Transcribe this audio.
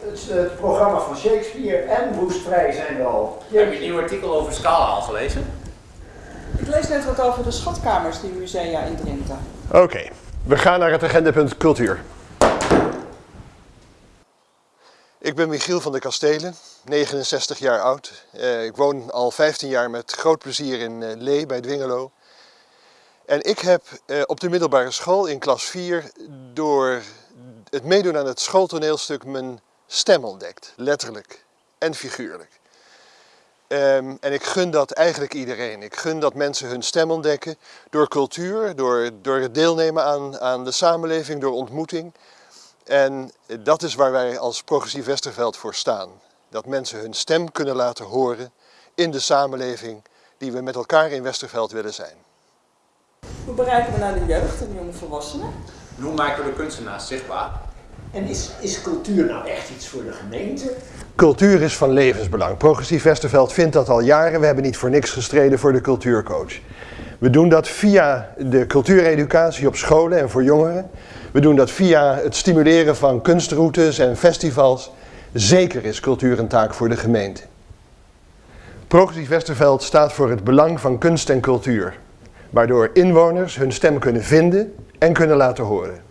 het, het programma van Shakespeare en Woestvrij zijn er al. Heb je het nieuwe artikel over Scala al gelezen? Ik lees net wat over de schatkamers, die musea in Drenthe. Oké, we gaan naar het agendapunt cultuur. Ik ben Michiel van der Kastelen, 69 jaar oud. Eh, ik woon al 15 jaar met groot plezier in uh, Lee bij Dwingelo. En ik heb uh, op de middelbare school in klas 4 door het meedoen aan het schooltoneelstuk mijn stem ontdekt. Letterlijk en figuurlijk. Um, en ik gun dat eigenlijk iedereen. Ik gun dat mensen hun stem ontdekken door cultuur, door, door het deelnemen aan, aan de samenleving, door ontmoeting. En dat is waar wij als Progressief Westerveld voor staan. Dat mensen hun stem kunnen laten horen in de samenleving die we met elkaar in Westerveld willen zijn. Hoe bereiken we naar de jeugd en de jonge volwassenen? En hoe maken we de kunstenaars zichtbaar? En is, is cultuur nou echt iets voor de gemeente? Cultuur is van levensbelang. Progressief Westerveld vindt dat al jaren. We hebben niet voor niks gestreden voor de cultuurcoach. We doen dat via de cultuureducatie op scholen en voor jongeren. We doen dat via het stimuleren van kunstroutes en festivals. Zeker is cultuur een taak voor de gemeente. Progressief Westerveld staat voor het belang van kunst en cultuur, waardoor inwoners hun stem kunnen vinden en kunnen laten horen.